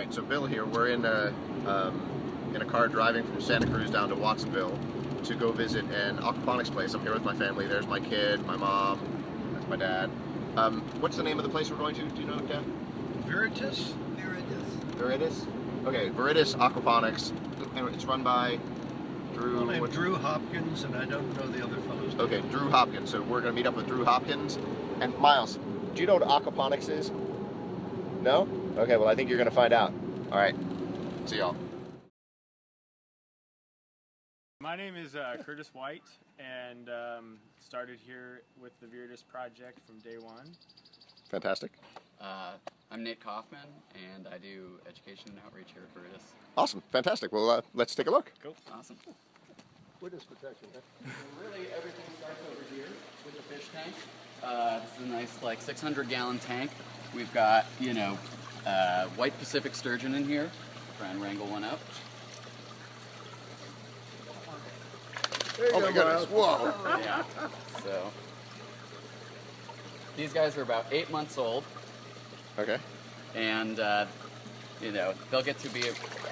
right, so Bill here. We're in a um, in a car driving from Santa Cruz down to Watsonville to go visit an aquaponics place. I'm here with my family. There's my kid, my mom, that's my dad. Um, what's the name of the place we're going to? Do you know, Dad? Viridis? Viridis. Viridis. Okay, Viridis Aquaponics. It's run by Drew. Well, Drew Hopkins, and I don't know the other fellow's. Okay, Drew Hopkins. So we're gonna meet up with Drew Hopkins. And Miles, do you know what aquaponics is? No? Okay, well I think you're gonna find out. All right. See y'all. My name is uh, Curtis White, and um, started here with the Viridis project from day one. Fantastic. Uh, I'm Nate Kaufman, and I do education and outreach here at Viridis. Awesome. Fantastic. Well, uh, let's take a look. Cool. Awesome. Witness protection, huh? Really, everything starts over here with the fish tank. Uh, this is a nice, like, 600 gallon tank. We've got, you know, uh, white Pacific sturgeon in here. Try and wrangle one up. Oh my goodness. Whoa. Yeah. So, these guys are about eight months old. Okay. and uh, you know they'll get to be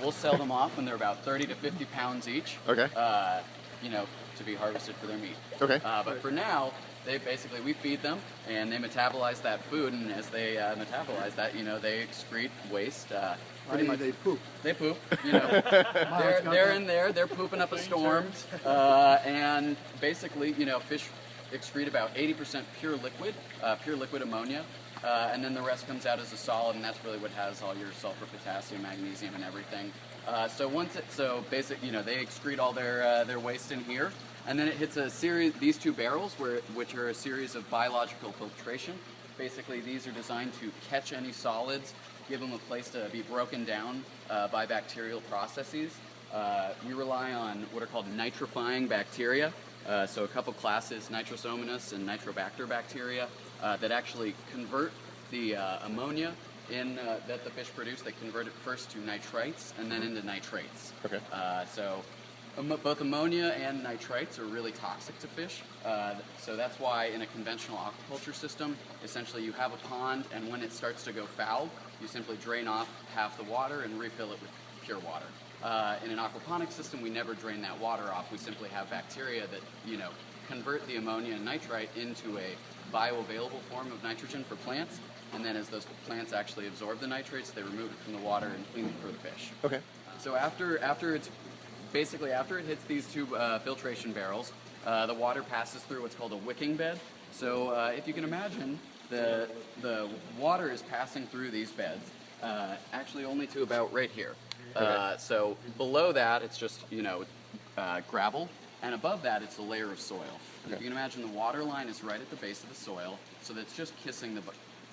we'll sell them off when they're about 30 to 50 pounds each Okay. uh, you know to be harvested for their meat Okay. uh, but for now they basically we feed them and they metabolize that food and as they uh, metabolize that you know they excrete waste uh, pretty much. They poop. they poop you know. They're, they're in there they're pooping up a storm uh, and basically you know fish excrete about 80% pure liquid uh, pure liquid ammonia uh, and then the rest comes out as a solid and that's really what has all your sulfur potassium magnesium and everything. Uh, so once it so basic you know they excrete all their uh, their waste in here and then it hits a series these two barrels where which are a series of biological filtration basically these are designed to catch any solids give them a place to be broken down uh, by bacterial processes. Uh, we rely on what are called nitrifying bacteria. Uh, so a couple classes, Nitrosomonas and Nitrobacter bacteria, uh, that actually convert the uh, ammonia in uh, that the fish produce. They convert it first to nitrites and then into nitrates. Okay. Uh, so both ammonia and nitrites are really toxic to fish. Uh, so that's why in a conventional aquaculture system, essentially you have a pond, and when it starts to go foul, you simply drain off half the water and refill it with pure water. Uh, in an aquaponic system, we never drain that water off. We simply have bacteria that you know convert the ammonia and nitrite into a bioavailable form of nitrogen for plants, and then as those plants actually absorb the nitrates, they remove it from the water and clean it for the fish. Okay. So after after it's basically after it hits these two uh, filtration barrels, uh, the water passes through what's called a wicking bed. So uh, if you can imagine, the the water is passing through these beds, uh, actually only to about right here. Uh, so below that, it's just you know uh, gravel, and above that, it's a layer of soil. And If you can imagine, the water line is right at the base of the soil, so that's just kissing the bo-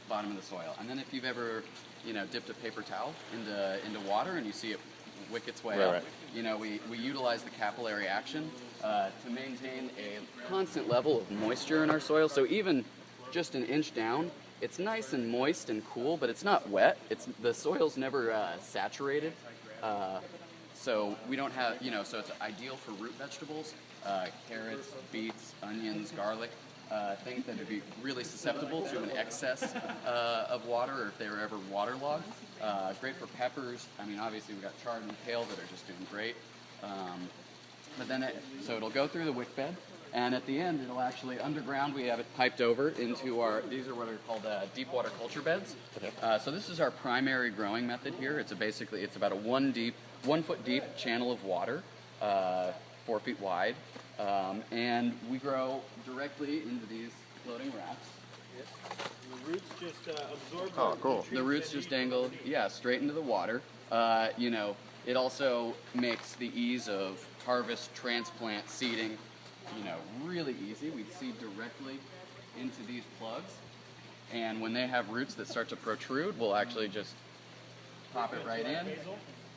bottom of the soil. And then if you've ever, you know, dipped a paper towel into into water and you see it wick its way Right, up, right. you know, we, we utilize the capillary action uh, to maintain a constant level of moisture in our soil. So even just an inch down, it's nice and moist and cool, but it's not wet. It's the soil's never uh, saturated. Uh, so we don't have, you know, so it's ideal for root vegetables, uh, carrots, beets, onions, garlic, uh, things that would be really susceptible to an excess uh, of water or if they were ever waterlogged. Uh, great for peppers. I mean, obviously we've got chard and kale that are just doing great. Um, but then it, so it'll go through the wick bed, and at the end it'll actually underground. We have it piped over into our. These are what are called uh, deep water culture beds. Uh, so this is our primary growing method here. It's a basically it's about a one deep, one foot deep channel of water, uh, four feet wide, um, and we grow directly into these floating rafts. The roots just uh, absorb Oh, the cool. The roots just dangle, yeah, straight into the water. Uh, you know, it also makes the ease of harvest, transplant, seeding, you know, really easy. We seed directly into these plugs, and when they have roots that start to protrude, we'll actually just pop it right in,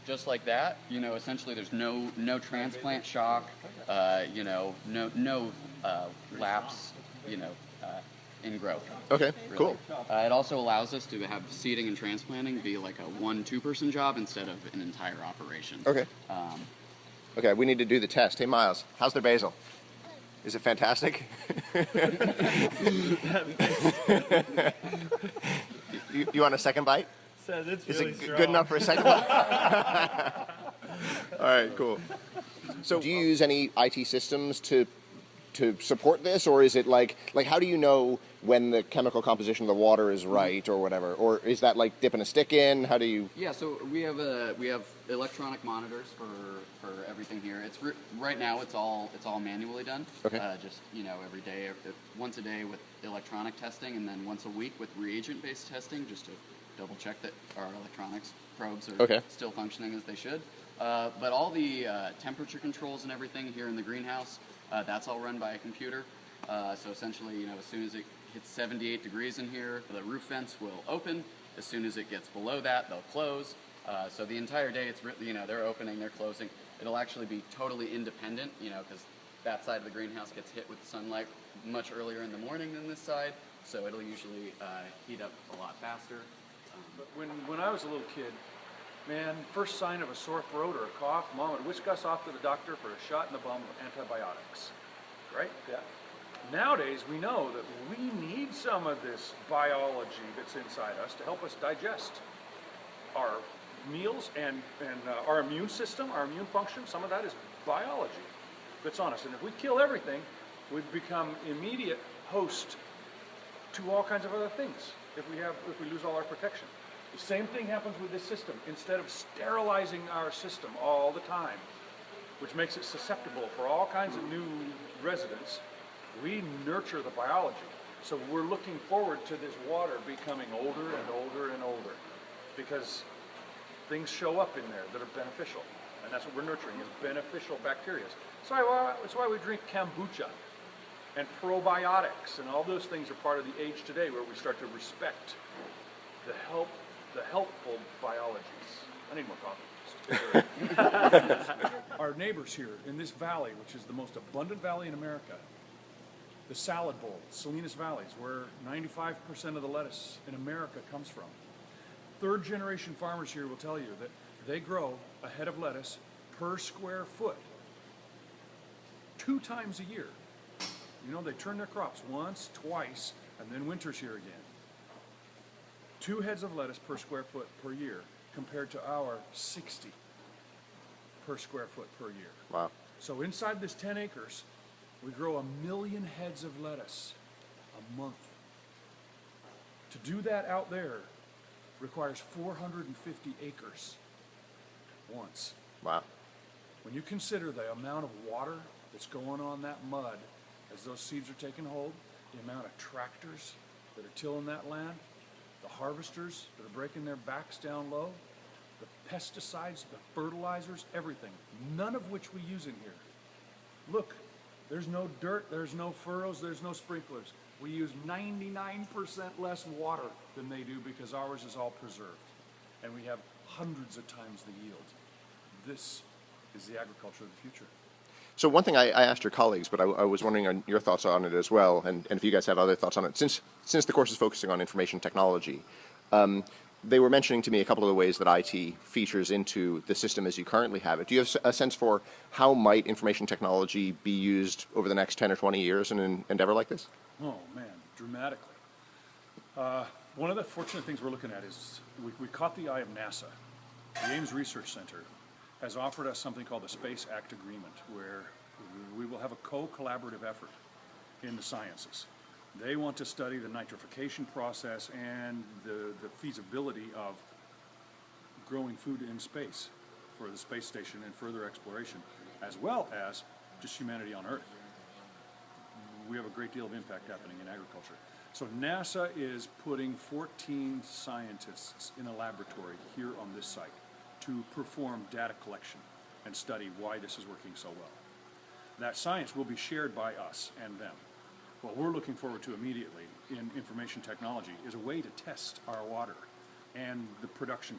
just like that. You know, essentially, there's no no transplant shock. Uh, you know, no no uh, lapse. You know, uh, in growth. Okay. really. Cool. Uh, it also allows us to have seeding and transplanting be like a one two person job instead of an entire operation. Okay. Um, Okay. We need to do the test. Hey, Miles, how's their basil? Is it fantastic? you, you want a second bite? Says it's Is really it strong. good enough for a second one? All right, cool. So, do you use any IT systems to to support this, or is it like like how do you know when the chemical composition of the water is right, or whatever, or is that like dipping a stick in? How do you? Yeah, so we have a we have electronic monitors for for everything here. It's right now it's all it's all manually done. Okay. Uh, just you know every day, uh, once a day with electronic testing, and then once a week with reagent-based testing, just to double check that our electronics probes are Okay. still functioning as they should. Uh, but all the uh, temperature controls and everything here in the greenhouse, uh, that's all run by a computer. Uh, so essentially, you know, as soon as it hits 78 degrees in here, the roof vents will open. As soon as it gets below that, they'll close. Uh, so the entire day, it's you know they're opening, they're closing. It'll actually be totally independent, you know, because that side of the greenhouse gets hit with sunlight much earlier in the morning than this side. So it'll usually uh, heat up a lot faster. But when, when I was a little kid, man, first sign of a sore throat or a cough, mom would whisk us off to the doctor for a shot in the bum of antibiotics. Right? Yeah. Nowadays, we know that we need some of this biology that's inside us to help us digest our meals and, and uh, our immune system, our immune function. Some of that is biology that's on us. And if we kill everything, we become immediate host to all kinds of other things if we have if we lose all our protection. The same thing happens with this system. Instead of sterilizing our system all the time, which makes it susceptible for all kinds of new residents, we nurture the biology. So we're looking forward to this water becoming older and older and older because things show up in there that are beneficial. And that's what we're nurturing is beneficial bacteria. So that's why we drink kombucha and probiotics and all those things are part of the age today where we start to respect the help the helpful biologies. I need more coffee. Our neighbors here in this valley, which is the most abundant valley in America, the salad bowl, Salinas Valley, is where 95% of the lettuce in America comes from. Third generation farmers here will tell you that they grow a head of lettuce per square foot two times a year. You know, they turn their crops once, twice, and then winter's here again. Two heads of lettuce per square foot per year compared to our 60 per square foot per year. Wow. So inside this 10 acres, we grow a million heads of lettuce a month. To do that out there requires 450 acres once. Wow. When you consider the amount of water that's going on that mud as those seeds are taking hold, the amount of tractors that are tilling that land, the harvesters that are breaking their backs down low, the pesticides, the fertilizers, everything, none of which we use in here. Look, there's no dirt, there's no furrows, there's no sprinklers. We use 99% less water than they do because ours is all preserved. And we have hundreds of times the yield. This is the agriculture of the future. So one thing I, I asked your colleagues, but I, I was wondering on your thoughts on it as well, and, and if you guys have other thoughts on it. Since since the course is focusing on information technology, um, they were mentioning to me a couple of the ways that IT features into the system as you currently have it. Do you have a sense for how might information technology be used over the next ten or twenty years in an endeavor like this? Oh man, dramatically. Uh, one of the fortunate things we're looking at is we, we caught the eye of NASA. The Ames Research Center has offered us something called the Space Act Agreement, where we will have a co-collaborative effort in the sciences. They want to study the nitrification process and the, the feasibility of growing food in space for the space station and further exploration, as well as just humanity on Earth we have a great deal of impact happening in agriculture. So NASA is putting 14 scientists in a laboratory here on this site to perform data collection and study why this is working so well. That science will be shared by us and them. What we're looking forward to immediately in information technology is a way to test our water and the production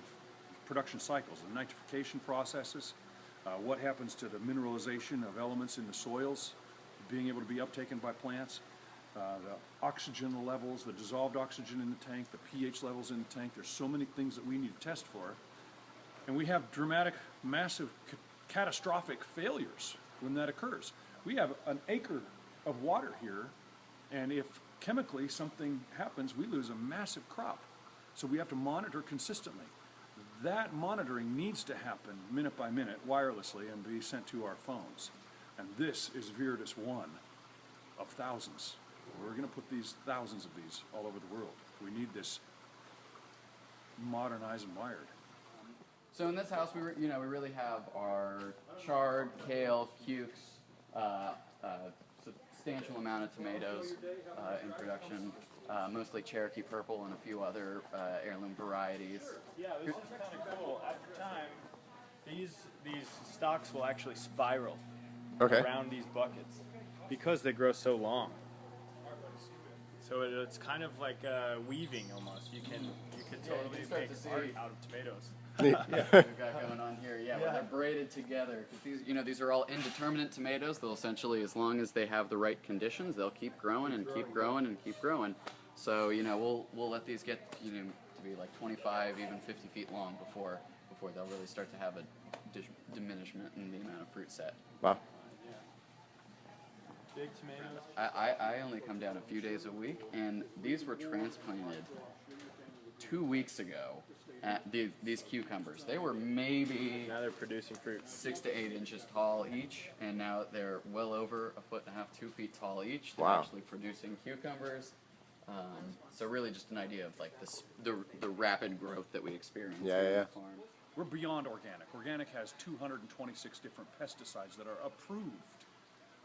production cycles, the nitrification processes, uh, what happens to the mineralization of elements in the soils, being able to be uptaken by plants, uh, the oxygen levels, the dissolved oxygen in the tank, the pH levels in the tank. There's so many things that we need to test for. And we have dramatic, massive, ca- catastrophic failures when that occurs. We have an acre of water here, and if chemically something happens, we lose a massive crop. So we have to monitor consistently. That monitoring needs to happen minute by minute wirelessly and be sent to our phones. And this is Viridis one of thousands. We're gonna put these, thousands of these all over the world. We need this modernized and wired. So in this house, we re- you know we really have our chard, kale, cukes, uh, uh, substantial amount of tomatoes uh, in production, uh, mostly Cherokee purple and a few other uh, heirloom varieties. Yeah, this is kind of cool. At the time, these these stalks will actually spiral Okay. around these buckets because they grow so long. So it, it's kind of like uh, weaving almost. You can you can Yeah, you totally can make to see- art out of tomatoes. Yeah we've got going on here, yeah, where they're braided together. 'Cause these, you know, these are all indeterminate tomatoes. They'll essentially, as long as they have the right conditions, they'll keep growing and keep growing and keep growing. So you know, we'll we'll let these get you know to be like 25, even 50 feet long before before they'll really start to have a dis- diminishment in the amount of fruit set. Wow. Big tomatoes. I, I, I only come down a few days a week, and these were transplanted two weeks ago. At these, these cucumbers, they were maybe Now they're producing fruit. six to eight inches tall each, and now they're well over a foot and a half, two feet tall each. They're Wow. actually producing cucumbers. Um, so really, just an idea of like this, the the rapid growth that we experience Yeah, yeah, yeah. the farm. We're beyond organic. Organic has 226 different pesticides that are approved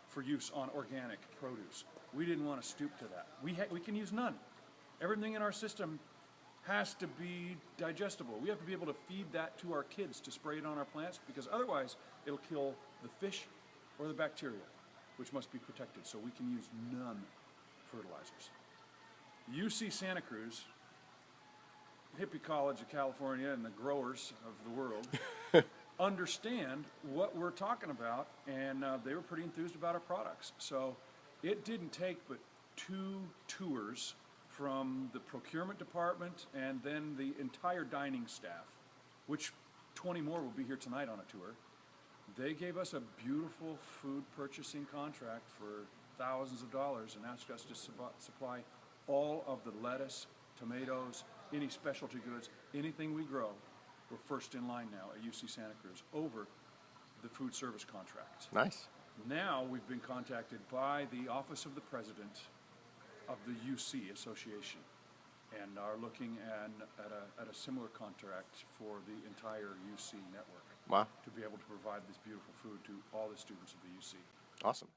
for use on organic produce. We didn't want to stoop to that. We, ha- we can use none. Everything in our system has to be digestible. We have to be able to feed that to our kids to spray it on our plants because otherwise it'll kill the fish or the bacteria, which must be protected. So we can use none fertilizers. UC Santa Cruz hippie college of California and the growers of the world understand what we're talking about, and uh, they were pretty enthused about our products. So it didn't take but two tours from the procurement department and then the entire dining staff, which 20 more will be here tonight on a tour. They gave us a beautiful food purchasing contract for thousands of dollars and asked us to supply all of the lettuce, tomatoes, any specialty goods, anything we grow. We're first in line now at UC Santa Cruz over the food service contracts. Nice. Now we've been contacted by the Office of the President of the UC Association and are looking at, at, a, at a similar contract for the entire UC network Wow. to be able to provide this beautiful food to all the students of the UC. Awesome.